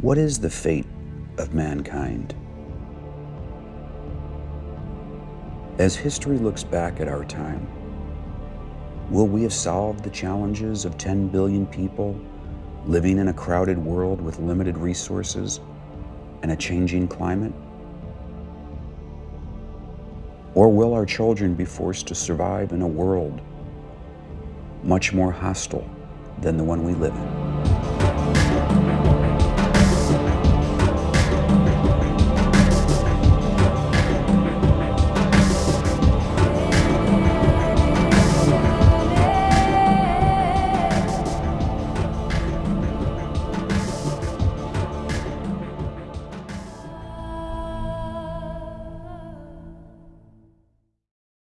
What is the fate of mankind? As history looks back at our time, will we have solved the challenges of 10 billion people living in a crowded world with limited resources and a changing climate? Or will our children be forced to survive in a world much more hostile than the one we live in?